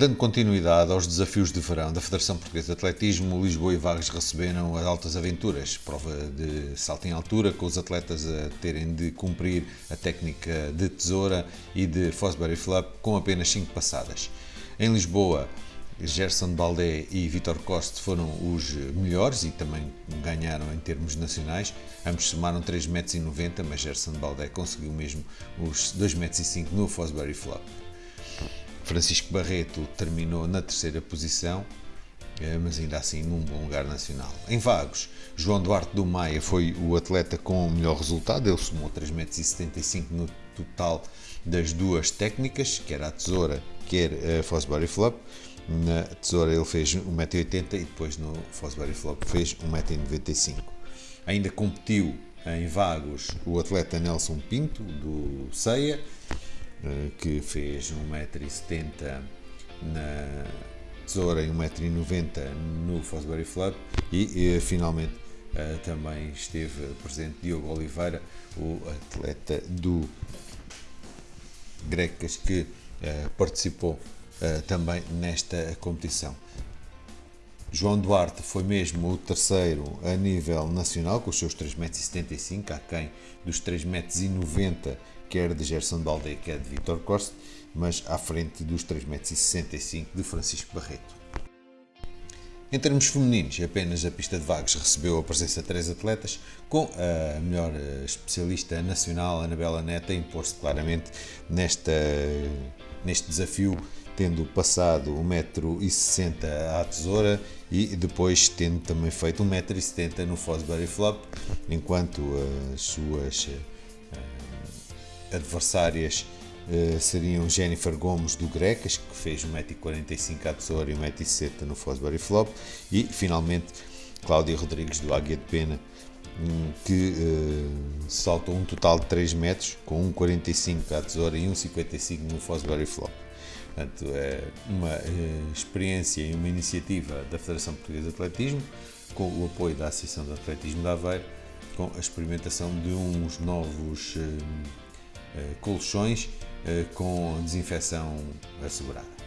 Dando continuidade aos desafios de verão da Federação Portuguesa de Atletismo, Lisboa e Vagos receberam as Altas Aventuras, prova de salto em altura, com os atletas a terem de cumprir a técnica de tesoura e de Fosbury Flap com apenas 5 passadas. Em Lisboa, Gerson Baldé e Vitor Coste foram os melhores e também ganharam em termos nacionais. Ambos somaram 3,90 metros, mas Gerson Baldé conseguiu mesmo os 2,05 metros no Fosbury Flop. Francisco Barreto terminou na terceira posição, eh, mas ainda assim num bom lugar nacional. Em Vagos, João Duarte do Maia foi o atleta com o melhor resultado, ele somou 3,75 m no total das duas técnicas, quer a tesoura, quer a Fosbury Flop. Na tesoura ele fez 1,80m e depois no Fosbury Flop fez 1,95m. Ainda competiu em Vagos o atleta Nelson Pinto, do CEIA, eh, que fez 1,70m na tesoura e 1,90m no Fosbury Flop e, e finalmente uh, também esteve presente Diogo Oliveira, o atleta do Grecas que uh, participou uh, também nesta competição. João Duarte foi mesmo o terceiro a nível nacional, com os seus 3,75 m, aquém dos 3,90 m, quer de Gerson Balde, quer de Vitor Costa, mas à frente dos 3,65 m de Francisco Barreto. Em termos femininos, apenas a pista de Vagos recebeu a presença de três atletas, com a melhor especialista nacional, Anabela Neta, impor-se claramente nesta, neste desafio tendo passado 1,60m à tesoura e depois tendo também feito 1,70m no Fosbury Flop, enquanto as suas uh, adversárias uh, seriam Jennifer Gomes do Grecas, que fez 1,45m à tesoura e 1,70m no Fosbury Flop, e finalmente Cláudia Rodrigues do Águia de Pena, um, que uh, saltou um total de 3 metros, com 1,45 à tesoura e 1,55 no Fosbury Flop. Portanto, é uma eh, experiência e uma iniciativa da Federação Portuguesa de Atletismo, com o apoio da Associação de Atletismo de Aveiro, com a experimentação de uns novos eh, eh, colchões com desinfecção assegurada.